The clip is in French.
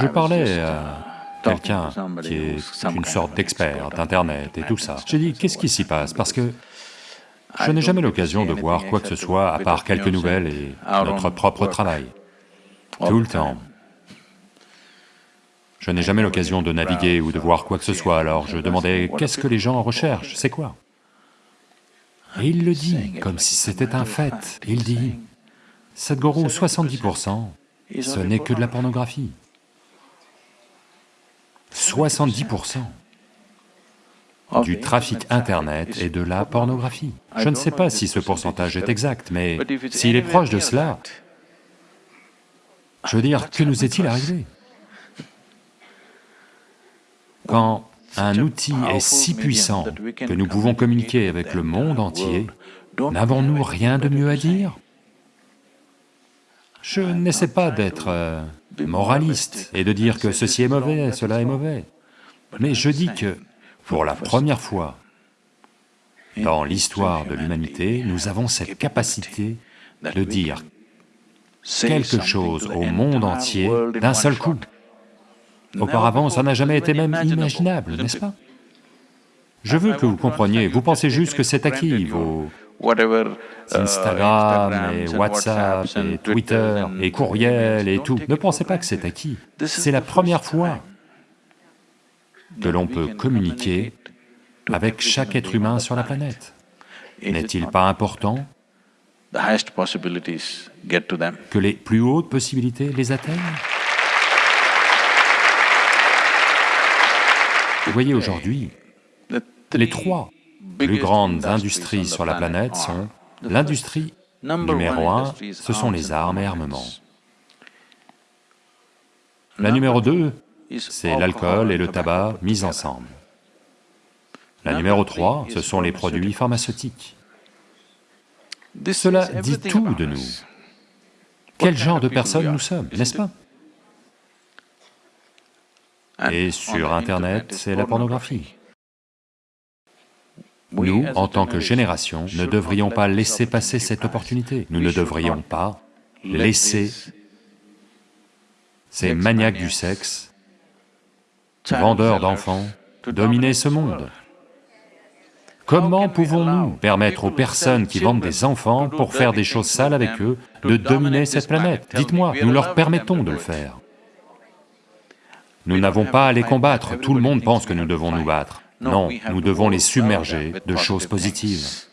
Je parlais à quelqu'un qui est une sorte d'expert d'Internet et tout ça. J'ai dit, qu'est-ce qui s'y passe? Parce que je n'ai jamais l'occasion de voir quoi que ce soit à part quelques nouvelles et notre propre travail. Tout le temps. Je n'ai jamais l'occasion de naviguer ou de voir quoi que ce soit, alors je demandais, qu'est-ce que les gens recherchent, c'est quoi? Et il le dit, comme si c'était un fait, il dit, Sadhguru, 70%, ce n'est que de la pornographie. 70% du trafic Internet et de la pornographie. Je ne sais pas si ce pourcentage est exact, mais s'il est proche de cela, je veux dire, que nous est-il arrivé? Quand un outil est si puissant que nous pouvons communiquer avec le monde entier, n'avons-nous rien de mieux à dire? Je n'essaie pas d'être euh, moraliste et de dire que ceci est mauvais, cela est mauvais, mais je dis que, pour la première fois dans l'histoire de l'humanité, nous avons cette capacité de dire quelque chose au monde entier d'un seul coup. Auparavant, ça n'a jamais été même imaginable, n'est-ce pas? Je veux que vous compreniez, vous pensez juste que c'est acquis, vos Instagram et WhatsApp et Twitter et courriel et tout, ne pensez pas que c'est acquis. C'est la première fois que l'on peut communiquer avec chaque être humain sur la planète. N'est-il pas important que les plus hautes possibilités les atteignent? Vous voyez aujourd'hui, les trois plus grandes industries sur la planète sont l'industrie numéro un, ce sont les armes et armements. La numéro deux, c'est l'alcool et le tabac mis ensemble. La numéro trois, ce sont les produits pharmaceutiques. Cela dit tout de nous. Quel genre de personnes nous sommes, n'est-ce pas? Et sur Internet, c'est la pornographie. Nous, en tant que génération, ne devrions pas laisser passer cette opportunité. Nous ne devrions pas laisser ces maniaques du sexe, vendeurs d'enfants, dominer ce monde. Comment pouvons-nous permettre aux personnes qui vendent des enfants pour faire des choses sales avec eux de dominer cette planète? Dites-moi, nous leur permettons de le faire. Nous n'avons pas à les combattre, tout le monde pense que nous devons nous battre. Non, nous devons les submerger de choses positives.